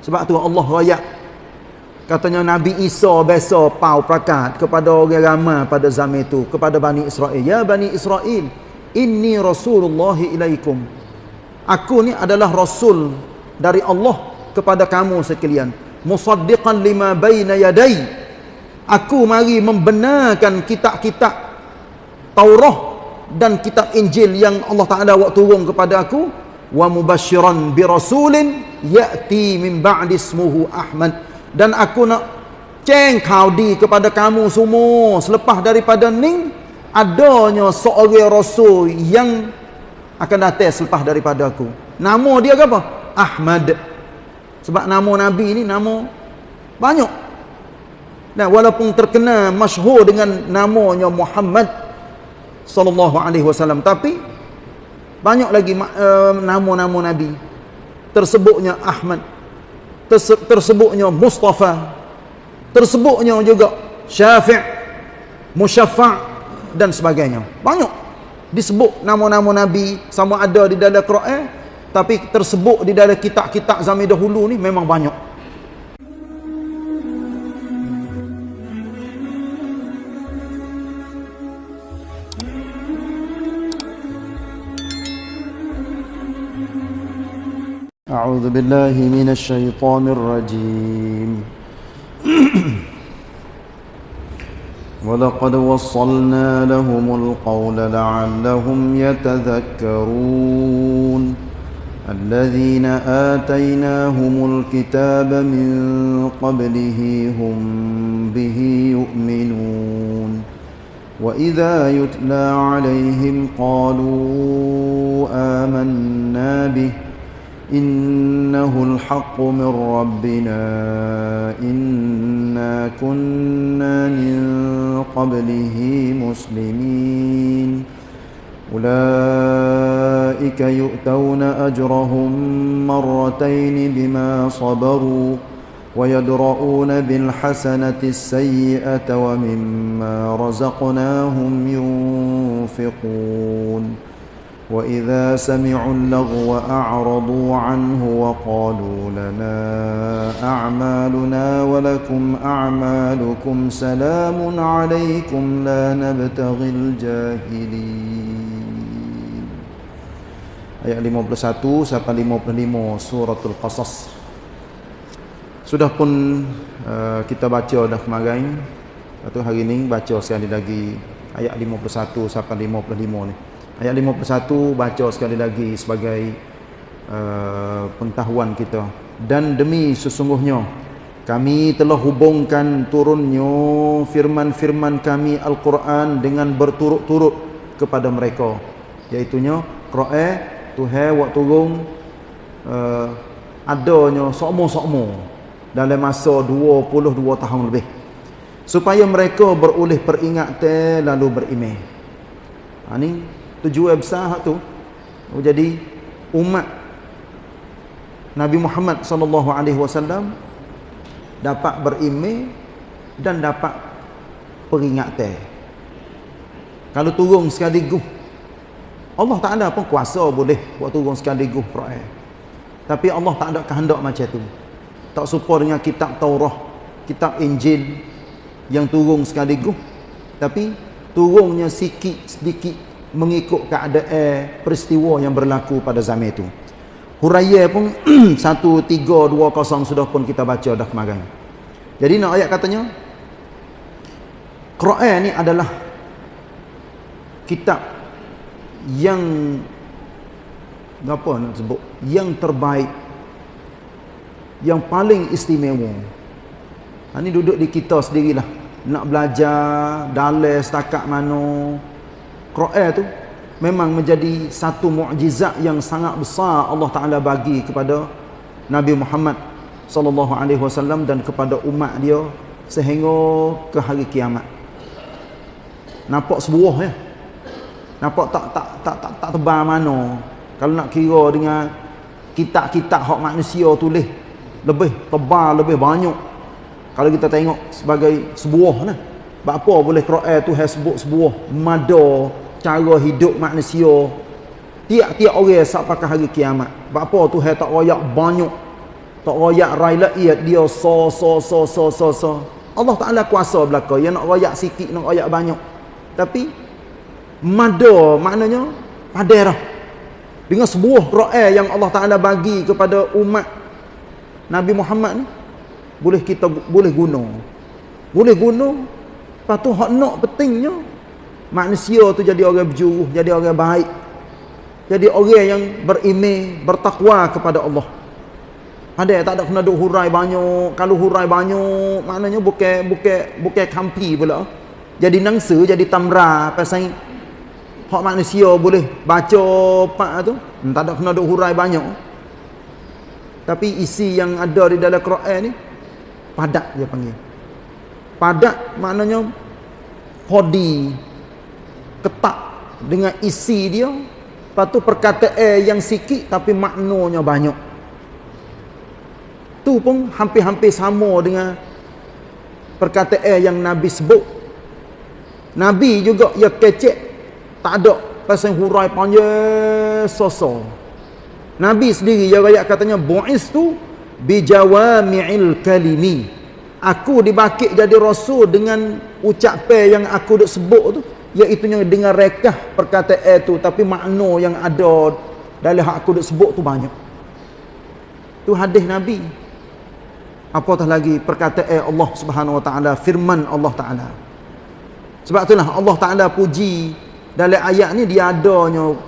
Sebab tu Allah rayak katanya Nabi Isa biasa pau prakat kepada orang ramai pada zaman itu kepada Bani Israel. Ya Bani Israel, inni Rasulullah ilaikum. Aku ni adalah rasul dari Allah kepada kamu sekalian. Musaddiqan lima baina yadai. Aku mari membenarkan kitab-kitab Taurat dan kitab Injil yang Allah Taala buat turun kepada aku wa mubashiran bi rasulin ya'ti min ba'di ismuhu Ahmad. Dan aku nak ceng kau di kepada kamu semua. Selepas daripada ni adanya seorang rasul yang akan datang selepas daripada aku. Nama dia apa? Ahmad. Sebab nama nabi ni nama banyak. Dan walaupun terkenal masyhur dengan namanya Muhammad sallallahu alaihi wasallam tapi banyak lagi uh, nama-nama nabi. Tersebutnya Ahmad. Tersebutnya Mustafa. Tersebutnya juga Syafi' Musyafa' dan sebagainya. Banyak disebut nama-nama Nabi sama ada di dalam Quran tapi tersebut di dalam kitab-kitab zaman dahulu ni memang banyak أعوذ بالله من الشيطان الرجيم. ولقد وصلنا لهم القول لعلهم يتذكرون. الذين آتيناهم الكتاب من قبله هم به يؤمنون. وإذا يتلى عليهم قالوا آمنا به. إنه الحق من ربنا. إنا كنا من قبله مسلمين. أولئك يؤتون أجرهم مرتين بما صبروا ويدرؤون بالحسنة السيئة ومما رزقناهم ينفقون. وإذا سمعوا اللغو أعرضوا عنه وقالوا لنا أعمالنا ولكم أعمالكم سلام عليكم لا نبتغي الجاهلين Ayat 51 sampai 55 suratul Qasas Sudah pun uh, kita baca dah kemarin Atau hari ini baca sekali lagi Ayat 51 sampai 55 ni Ayat 51 baca sekali lagi sebagai uh, pengetahuan kita. Dan demi sesungguhnya kami telah hubungkan turunnya firman-firman kami Al-Quran dengan berturut-turut kepada mereka. Iaitunya Quran Tuhan waktu turun uh, adanya sokmo-sokmo dalam masa 22 tahun lebih. Supaya mereka beroleh peringatan lalu berimeh. Ha, ini tujuan besar hak tu jadi umat Nabi Muhammad sallallahu alaihi wasallam dapat berimej dan dapat peringatan. Kalau turun sekaligus Allah tak ada pun kuasa boleh buat turun sekaligus Quran. Tapi Allah tak ada kehendak macam tu. Tak serupa dengan kitab Taurat kitab Injil yang turun sekaligus tapi turunnya sikit sedikit mengikut keadaan peristiwa yang berlaku pada zaman itu. Huraya pun 1320 sudah pun kita baca dah kemarin. Jadi nak ayat katanya Quran ni adalah kitab yang apa nak sebut yang terbaik yang paling istimewa. Ha, ni duduk di kita sendirilah nak belajar dalil setakat mana Quran tu memang menjadi satu mukjizat yang sangat besar Allah Taala bagi kepada Nabi Muhammad sallallahu alaihi wasallam dan kepada umat dia sehingga ke hari kiamat. Nampak sebuah ya. Nampak tak tak tak tak, tak tebal mana. Kalau nak kira dengan kitab-kitab hak manusia tulis lebih tebal, lebih banyak. Kalau kita tengok sebagai sebuah nah. Apa boleh Quran tu sebut sebuah mada cara hidup manusia. Tiap-tiap orang sampai ke hari kiamat. Apa tu hai tak royak banyak tak royak rakyat dia so so so so so so. Allah Taala kuasa belaka yang nak royak sikit nak royak banyak. Tapi mada maknanya padarah dengan sebuah Quran yang Allah Taala bagi kepada umat Nabi Muhammad ni boleh kita boleh guna. Boleh guna lepas tu hak nak pentingnya manusia tu jadi orang berjuruh jadi orang baik jadi orang yang berimeh bertakwa kepada Allah ada tak ada kena duk hurai banyak. Kalau hurai banyak, maknanya bukan bukan bukan kampi pula. Jadi nangsa, jadi tamra pasal hak manusia boleh baca pak tu, tak ada kena duk hurai banyak. Tapi isi yang ada di dalam Quran ni padat dia panggil. Padat maknanya body ketak dengan isi dia. Lepas tu perkataan yang sikit tapi maknanya banyak. Tu pun hampir-hampir sama dengan perkataan yang Nabi sebut. Nabi juga ya kecek. Tak ada pasal hurai panjang sosok Nabi sendiri ya rakyat katanya bu'is tu bijawami'il kalimi aku dibakit jadi rasul dengan ucapan yang aku duk sebut tu iaitu dengan rekah perkataan tu tapi makna yang ada dalam hak aku duk sebut tu banyak. Tu hadis Nabi. Apatah lagi perkataan Allah Subhanahu wa taala firman Allah taala. Sebab itulah Allah taala puji dalam ayat ni dia adanya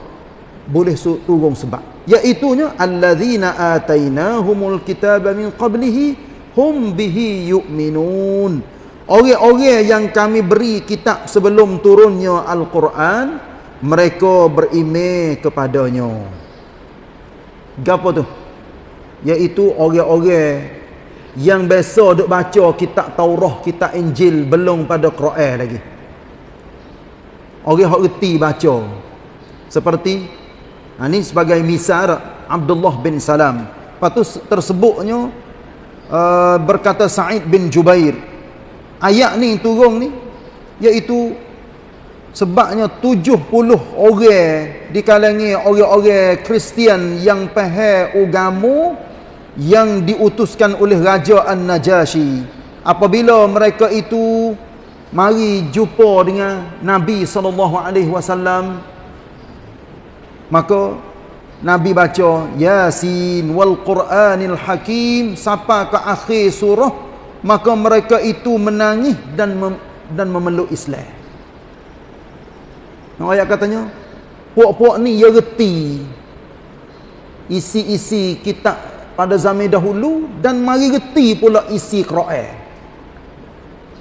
boleh turun sebab. Iaitu nya allazina atainahumul kitaba min qablihi hum bihi yu'minun orang-orang yang kami beri kitab sebelum turunnya al-Quran mereka beriman kepadanya gapo tu iaitu orang-orang yang biasa duk baca kitab Taurah, kitab Injil belum pada Quran lagi. Orang hak reti baca. Seperti ha, ini sebagai misal Abdullah bin Salam. Lepas tersebutnya uh, berkata Sa'id bin Jubair. Ayat ni turun ni iaitu sebabnya 70 orang di kalangan orang-orang Kristian yang faham agama yang diutuskan oleh Raja An-Najashi apabila mereka itu mari jumpa dengan Nabi wasallam maka Nabi baca Yasin wal Quranil Hakim sampai ke akhir surah maka mereka itu menangis dan mem dan memeluk Islam. Nah, ayat katanya puak-puak ni ya reti isi-isi kitab pada zaman dahulu dan mari reti pula isi Quran.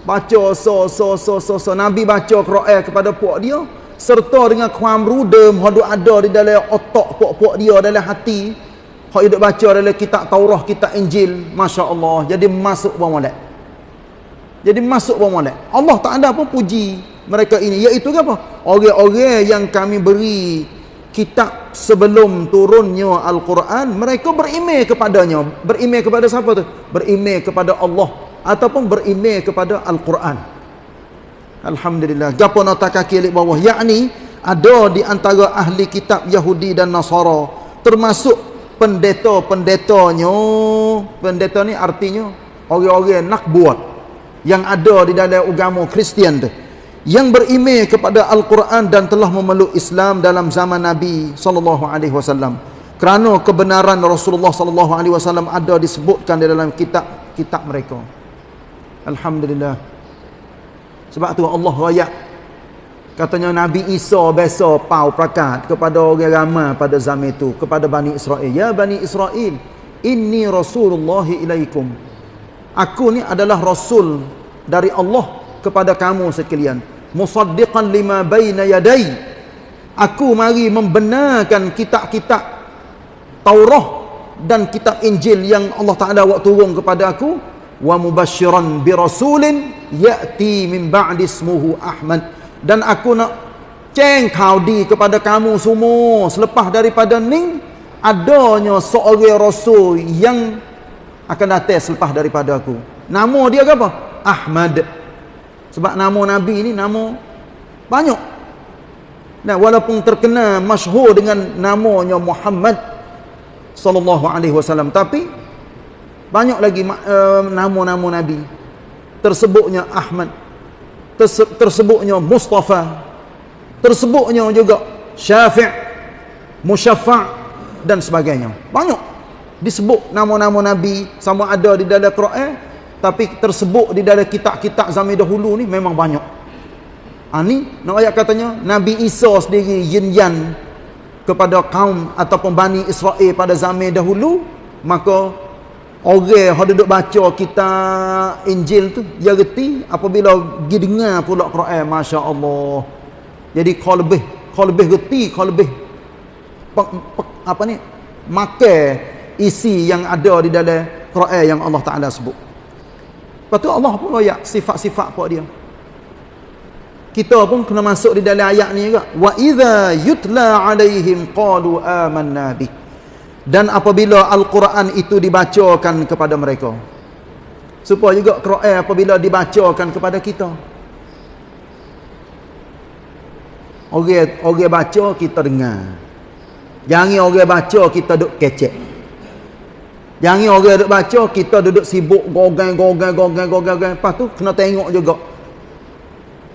Baca so so so so so Nabi baca Quran kepada puak dia serta dengan kuam rudem hadu ada di dalam otak puak-puak dia dalam hati. Hak hidup baca dalam kitab Taurah, kitab Injil, masya-Allah. Jadi masuk bawah molek. Jadi masuk bawah molek. Allah tak ada pun puji mereka ini iaitu apa? Orang-orang yang kami beri kitab sebelum turunnya Al-Quran mereka berimej kepadanya berimej kepada siapa tu? berimej kepada Allah ataupun berimej kepada Al-Quran Alhamdulillah gapo nota kaki alik bawah yakni ada di antara ahli kitab Yahudi dan Nasara termasuk pendeta-pendetanya pendeta ni artinya orang-orang nak buat yang ada di dalam agama Kristian tu yang berimej kepada Al-Quran dan telah memeluk Islam dalam zaman Nabi sallallahu alaihi wasallam. Kerana kebenaran Rasulullah sallallahu alaihi wasallam ada disebutkan di dalam kitab-kitab mereka. Alhamdulillah. Sebab tu Allah raya katanya Nabi Isa biasa pau prakat kepada orang ramai pada zaman itu kepada Bani Israel. Ya Bani Israel, inni Rasulullah ilaikum. Aku ni adalah rasul dari Allah kepada kamu sekalian musaddiqan lima baina yadai aku mari membenarkan kitab-kitab Taurah dan kitab Injil yang Allah Taala buat turun kepada aku wa mubashiran bi rasulin yati min ba'di ismuhu Ahmad. Dan aku nak ceng kau di kepada kamu semua. Selepas daripada ning adanya seorang rasul yang akan datang selepas daripada aku. Nama dia apa? Ahmad. Sebab nama Nabi ni nama banyak. Dan walaupun terkenal masyhur dengan namanya Muhammad sallallahu alaihi wasallam tapi banyak lagi uh, nama-nama nabi. Tersebutnya Ahmad. Terse tersebutnya Mustafa. Tersebutnya juga Syafi' Musyaffa' dan sebagainya. Banyak disebut nama-nama nabi. Sama ada di dalam Quran tapi tersebut di dalam kitab-kitab zaman dahulu ni memang banyak. Ha, ni nak ayat katanya Nabi Isa sendiri yin kepada kaum ataupun Bani Israel pada zaman dahulu maka orang yang duduk baca kita Injil tu dia reti apabila pergi dengar pula Quran Masya Allah jadi kau lebih kau lebih reti kau lebih pe, pe, apa ni? Makan isi yang ada di dalam Quran yang Allah Ta'ala sebut. Lepas tu Allah pun royak sifat-sifat apa dia. Kita pun kena masuk di dalam ayat ni juga. Wa idza yutla alaihim qalu amanna bih dan apabila Al-Quran itu dibacakan kepada mereka supaya juga Quran apabila dibacakan kepada kita. Orang orang baca kita dengar. Jangan orang baca kita duduk kecek. Jangan orang duduk baca kita duduk sibuk gogang gogang gogang gogang lepas tu kena tengok juga.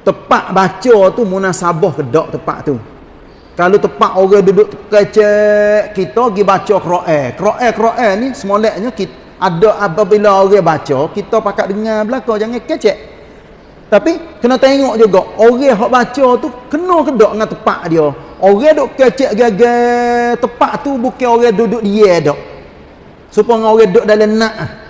Tepat baca tu munasabah ke tak tepat tu kalau tepat orang duduk kecek kita pergi baca Quran. Quran Quran ni semoleknya kita ada apabila orang baca, kita pakat dengar belaka jangan kecek. Tapi kena tengok juga orang hak baca tu kena ke tak dengan tepat dia. Orang duk kecek gagal tepat tu bukan orang duduk dia dak. Supaya orang duduk dalam nak.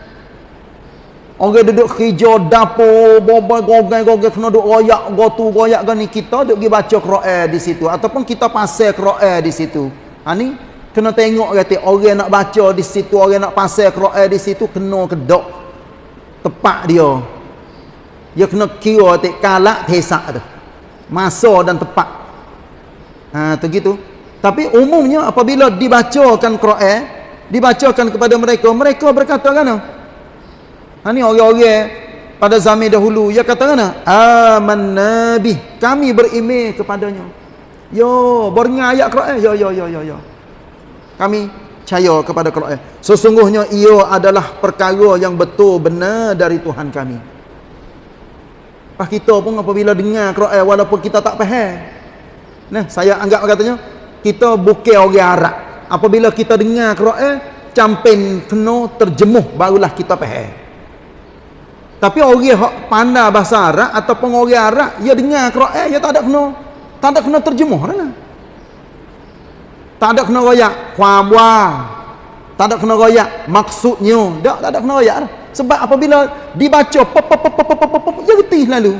Orang duduk kerja dapur, bobol gogai gogai kena duduk royak gotu royak gani kita duduk pergi baca Quran di situ ataupun kita pasal Quran di situ. Ha ni kena tengok kata orang nak baca di situ, orang nak pasal Quran di situ kena kedok tepat dia. Dia kena kira tik kalak tesak tu. Masa dan tepat. Ha tu gitu. Tapi umumnya apabila dibacakan Quran, dibacakan kepada mereka, mereka berkata kan? Ha ni orang-orang pada zaman dahulu ya kata mana? Aman nabi. Kami beriman kepadanya. Yo, beringat ayat Quran. Yo yo yo yo yo. Kami percaya kepada Quran. Sesungguhnya ia adalah perkara yang betul benar dari Tuhan kami. Pas kita pun apabila dengar Quran walaupun kita tak faham. Nah, saya anggap katanya kita bukan orang Arab. Apabila kita dengar Quran, campin kena terjemuh barulah kita faham. Tapi orang yang pandai bahasa Arab ataupun orang Arab, dia dengar Quran, dia tak ada kena tak ada kena terjemuh kan? Tak ada kena royak kuamwa. Tak ada kena royak maksudnya. Tak, tak ada kena royak dah. Sebab apabila dibaca pop pop pop pop pop pop reti lalu.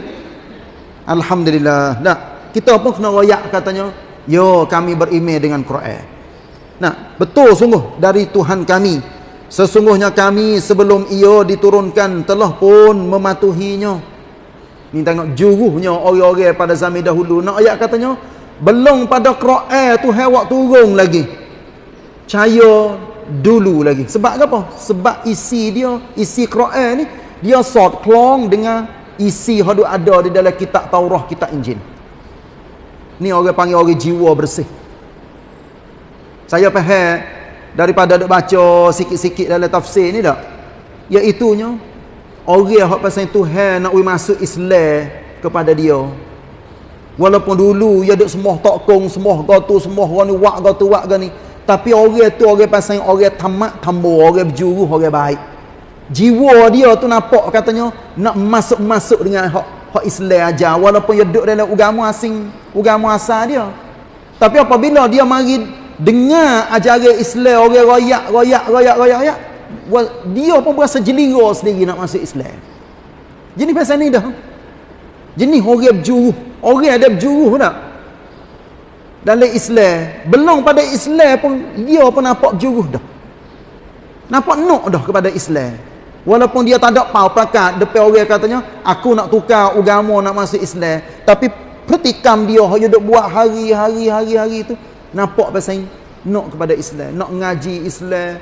Alhamdulillah. Tak. Kita pun kena royak katanya, yo kami beriman dengan Quran. Nah, betul sungguh dari Tuhan kami Sesungguhnya kami sebelum ia diturunkan telah pun mematuhinya. Ni tengok juruhnya orang-orang pada zaman dahulu. Nak ayat katanya, belum pada Quran tu hewak turun lagi. Caya dulu lagi. Sebab apa? Sebab isi dia, isi Quran ni, dia sort klong dengan isi yang ada di dalam kitab Taurah, kitab Injil. Ni orang panggil orang jiwa bersih. Saya faham daripada duk baca sikit-sikit dalam tafsir ni tak? Iaitunya orang yang pasal Tuhan nak masuk Islam kepada dia. Walaupun dulu dia duk semua tokong semua gotu semua orang ni wak gotu wak gani. Tapi orang tu orang pasal orang tamak tambo orang berjuru orang baik. Jiwa dia tu nampak katanya nak masuk-masuk dengan hak hak Islam aja walaupun dia duduk dalam agama asing agama asal dia. Tapi apabila dia mari dengar ajaran Islam orang royak royak royak royak royak. Dia pun berasa jelingo sendiri nak masuk Islam. Jenis pasal ni dah. Jenis orang berjuruh. Orang ada berjuruh tak? Dalam Islam. Belum pada Islam pun dia pun nampak berjuruh dah. Nampak nok dah kepada Islam. Walaupun dia tak ada pau pakat depan orang katanya aku nak tukar agama nak masuk Islam. Tapi pertikam dia dia duk buat hari-hari hari-hari tu nampak pasal nak kepada Islam nak ngaji Islam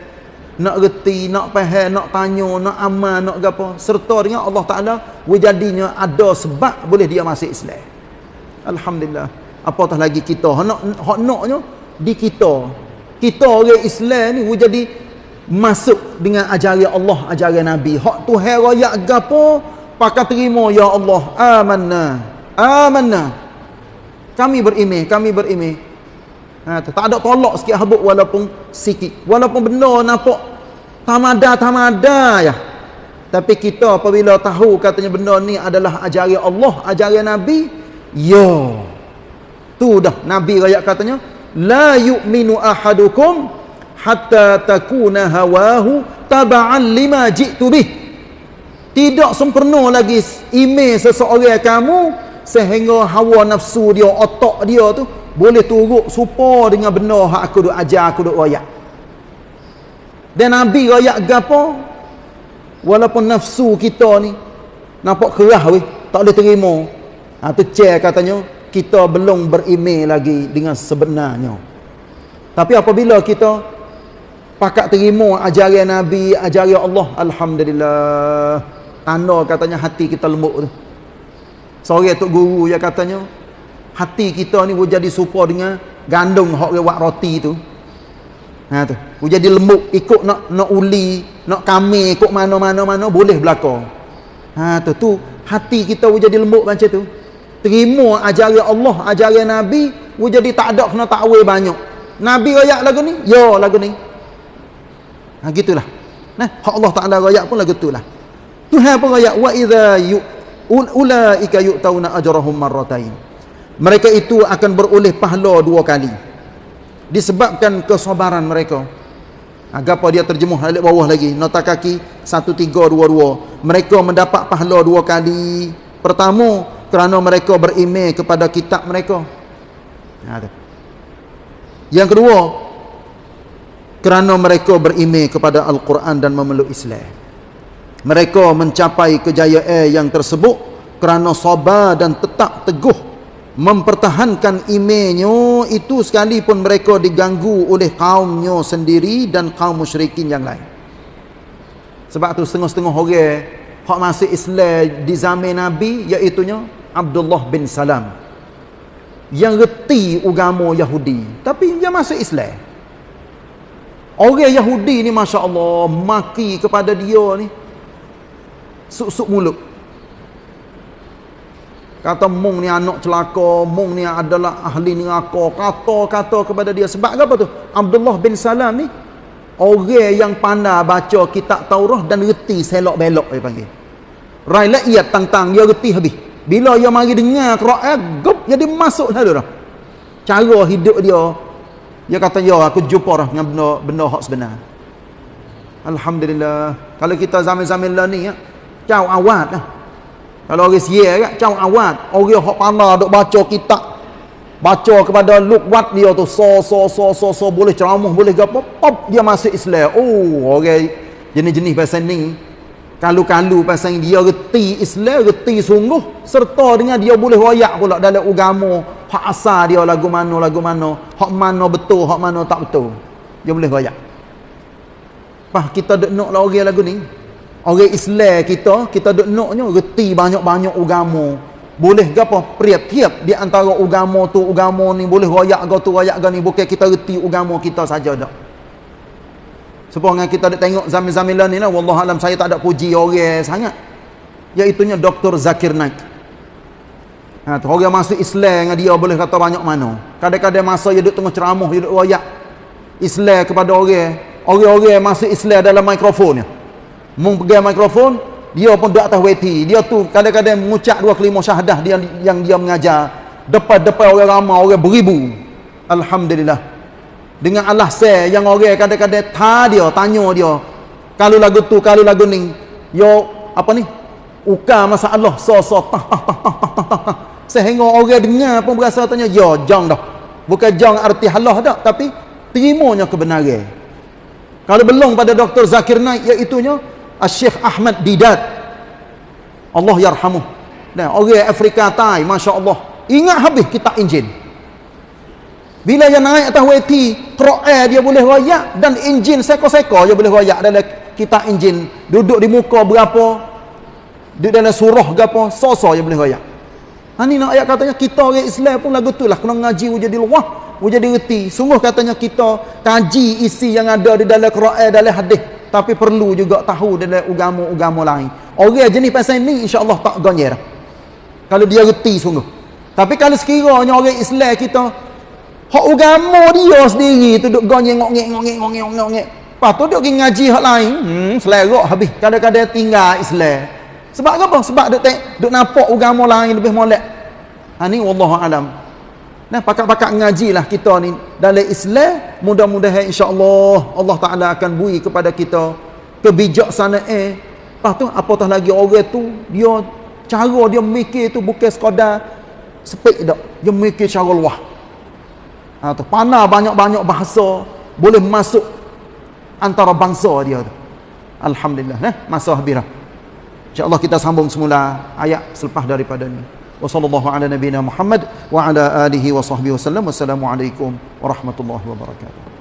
nak reti nak faham nak tanya nak amal nak apa serta dengan Allah Taala wujadinya ada sebab boleh dia masuk Islam alhamdulillah apatah lagi kita nak hak naknya di kita kita orang Islam ni wujadi masuk dengan ajaran Allah, ajaran Nabi. Hak tu hai royak gapo, pakai terima ya Allah. Amanna. Amanna. Kami berimeh, kami berimeh. Ha, tak ada tolak sikit habuk walaupun sikit. Walaupun benda nampak tamada tamada ya. Tapi kita apabila tahu katanya benda ni adalah ajaran Allah, ajaran Nabi, ya. Tu dah Nabi rakyat katanya, la yu'minu ahadukum hatta takuna hawahu taba'an lima ji'tu bih tidak sempurna lagi email seseorang kamu sehingga hawa nafsu dia otak dia tu boleh turut supa dengan benar hak aku duk ajar aku duk royak dan Nabi royak gapo walaupun nafsu kita ni nampak kerah weh tak boleh terima ha, tu cek katanya kita belum berimej lagi dengan sebenarnya. Tapi apabila kita pakat terima ajaran Nabi, ajaran Allah, Alhamdulillah. Tanda katanya hati kita lembut tu. Seorang Tok Guru yang katanya, hati kita ni boleh jadi serupa dengan gandum hok rewak roti tu. Ha tu. Boleh jadi lembut ikut nak nak uli, nak kami ikut mana-mana-mana boleh berlaku. Ha tu tu hati kita boleh jadi lembut macam tu terima ajaran Allah, ajaran Nabi, we jadi tak ada kena takwil banyak. Nabi royak lagu ni, ya lagu ni. Ha gitulah. Nah, hak Allah Taala royak pun lagu itulah. Tuhan pun royak wa idza ulaika yu'tauna ajrahum marratain. Mereka itu akan beroleh pahala dua kali. Disebabkan kesabaran mereka. Agapa dia terjemuh alik bawah lagi. Nota kaki 1322. Mereka mendapat pahala dua kali. Pertama, kerana mereka berimej kepada kitab mereka. Yang kedua, kerana mereka berimej kepada Al-Quran dan memeluk Islam. Mereka mencapai kejayaan yang tersebut kerana sabar dan tetap teguh mempertahankan imejnya itu sekalipun mereka diganggu oleh kaumnya sendiri dan kaum musyrikin yang lain. Sebab tu setengah-setengah orang hak masuk Islam di zaman Nabi iaitunya Abdullah bin Salam. Yang reti agama Yahudi tapi dia masuk Islam. Orang Yahudi ni Masya Allah maki kepada dia ni suk-suk mulut kata mung ni anak celaka mung ni adalah ahli neraka kata-kata kepada dia sebab apa tu Abdullah bin Salam ni orang yang pandai baca kitab Taurah dan reti selok-belok dia panggil rakyat tentang dia reti habis bila dia mari dengar Quran, gup jadi masuk dah dah. Cara hidup dia dia kata ya aku jumpa dah dengan benda benda hak sebenar. Alhamdulillah. Kalau kita zaman-zaman lah ni ya, cau awat lah. Kalau orang sia kan, cau awat. Orang hak pandai duk baca kitab. Baca kepada lukwat dia tu so so so so so boleh ceramah boleh gapo pop dia masuk Islam. Oh, orang jenis-jenis bahasa ni kalu-kalu pasal dia reti Islam, reti sungguh serta dengan dia boleh royak pula dalam agama. Hak asal dia lagu mana lagu mana. Hak mana betul hak mana tak betul. Dia boleh royak. Pah kita duk nak lah orang lagu ni orang Islam kita kita duk naknya reti banyak-banyak agama boleh ke apa tiap di antara agama tu agama ni boleh royak ke tu royak ke ni bukan kita reti agama kita saja dak Sebenarnya kita ada tengok zaman-zaman ni lah. Wallah alam saya tak ada puji orang sangat. Iaitunya Dr. Zakir Naik. Ha, orang masuk Islam dengan dia boleh kata banyak mana. Kadang-kadang masa dia duduk tengah ceramah, dia duduk royak. Islam kepada orang. Orang-orang masuk Islam dalam mikrofon. Mung pegang mikrofon, dia pun duduk atas weti. Dia tu kadang-kadang mengucap dua kelima syahadah dia, yang dia mengajar. Depan-depan orang ramai, orang beribu. Alhamdulillah dengan Allah saya yang orang kadang-kadang ta dia tanya dia kalau lagu tu kalau lagu ni yo apa ni uka masa Allah so so tah tah tah tah tah tah tah sehingga orang dengar pun berasa tanya yo jang dah bukan jang arti halah dah tapi terimanya kebenaran kalau belum pada Dr. Zakir Naik iaitunya Syekh Ahmad Didat Allah yarhamuh dan orang Afrika Tai Masya Allah ingat habis kita Injil bila dia naik atas weti, Quran dia boleh royak dan enjin seko-seko dia boleh royak dalam kitab enjin. Duduk di muka berapa? Di dalam surah berapa? So-so dia boleh royak. Ha ni nak ayat katanya kita orang Islam pun lagu tu lah kena ngaji jadi luah mu jadi reti sungguh katanya kita kaji isi yang ada di dalam Quran dalam hadis tapi perlu juga tahu dalam agama-agama lain. Orang jenis pasal ni insya-Allah tak gonyer kalau dia reti sungguh. Tapi kalau sekiranya orang Islam kita hak agama dia sendiri tu duk ngok-ngek ngok-ngek lepas tu duk ngaji hak lain. Hmm selerok habis. Kadang-kadang tinggal Islam. Sebab apa? Sebab duk tek duk nampak agama lain lebih molek. Ha ni wallahu alam Nah, pakak-pakak ngajilah kita ni dalam Islam, mudah-mudahan insya-Allah Allah Taala akan bui kepada kita kebijaksanaan. Eh. Lepas tu apatah lagi orang tu dia cara dia mikir tu bukan sekadar sepik dak. Dia mikir cara luah. Ha tu pana banyak-banyak bahasa boleh masuk antara bangsa dia tu. Alhamdulillah, nah, masa habis dah. Insya-Allah kita sambung semula ayat selepas daripada ni. وصلى الله على نبينا محمد وعلى آله وصحبه وسلم. والسلام عليكم ورحمة الله وبركاته.